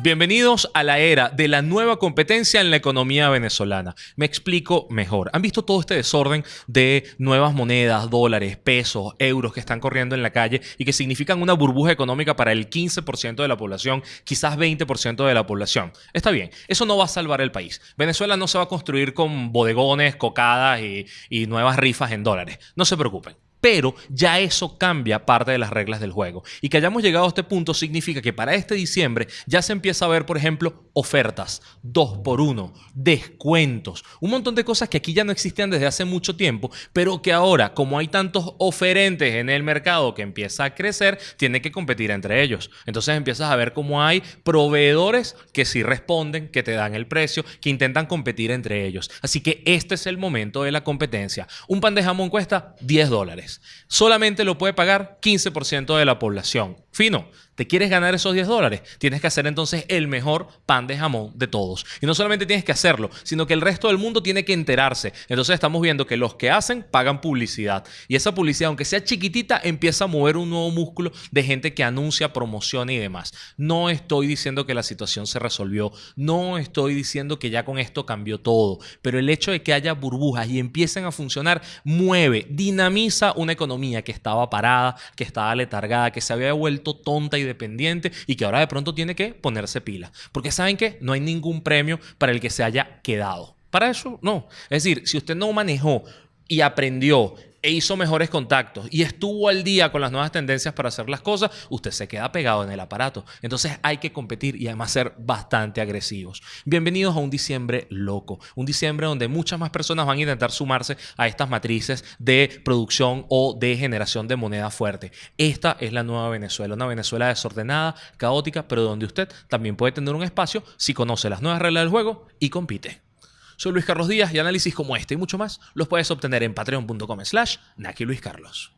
Bienvenidos a la era de la nueva competencia en la economía venezolana. Me explico mejor. ¿Han visto todo este desorden de nuevas monedas, dólares, pesos, euros que están corriendo en la calle y que significan una burbuja económica para el 15% de la población, quizás 20% de la población? Está bien, eso no va a salvar el país. Venezuela no se va a construir con bodegones, cocadas y, nuevas rifas en dólares. No se preocupen. Pero ya eso cambia parte de las reglas del juego. Y que hayamos llegado a este punto significa que para este diciembre ya se empieza a ver, por ejemplo, ofertas, dos por uno, descuentos, un montón de cosas que aquí ya no existían desde hace mucho tiempo, pero que ahora, como hay tantos oferentes en el mercado que empieza a crecer, tiene que competir entre ellos. Entonces empiezas a ver cómo hay proveedores que sí responden, que te dan el precio, que intentan competir entre ellos. Así que este es el momento de la competencia. Un pan de jamón cuesta 10 dólares. Solamente lo puede pagar 15% de la población. Fino, ¿te quieres ganar esos 10 dólares? Tienes que hacer entonces el mejor pan de jamón de todos. Y no solamente tienes que hacerlo, sino que el resto del mundo tiene que enterarse. Entonces estamos viendo que los que hacen pagan publicidad. Y esa publicidad, aunque sea chiquitita, empieza a mover un nuevo músculo de gente que anuncia, promociona y demás. No estoy diciendo que la situación se resolvió. No estoy diciendo que ya con esto cambió todo. Pero el hecho de que haya burbujas y empiecen a funcionar mueve, dinamiza una economía que estaba parada, que estaba letargada, que se había vuelto tonta y dependiente y que ahora de pronto tiene que ponerse pila. Porque saben que no hay ningún premio para el que se haya quedado. Para eso no. Es decir, si usted no manejó y aprendió e hizo mejores contactos y estuvo al día con las nuevas tendencias para hacer las cosas, usted se queda pegado en el aparato. Entonces hay que competir y además ser bastante agresivos. Bienvenidos a un diciembre loco, un diciembre donde muchas más personas van a intentar sumarse a estas matrices de producción o de generación de moneda fuerte. Esta es la nueva Venezuela, una Venezuela desordenada, caótica, pero donde usted también puede tener un espacio si conoce las nuevas reglas del juego y compite. Soy Luis Carlos Díaz y análisis como este y mucho más los puedes obtener en patreon.com slash Naki Luis Carlos.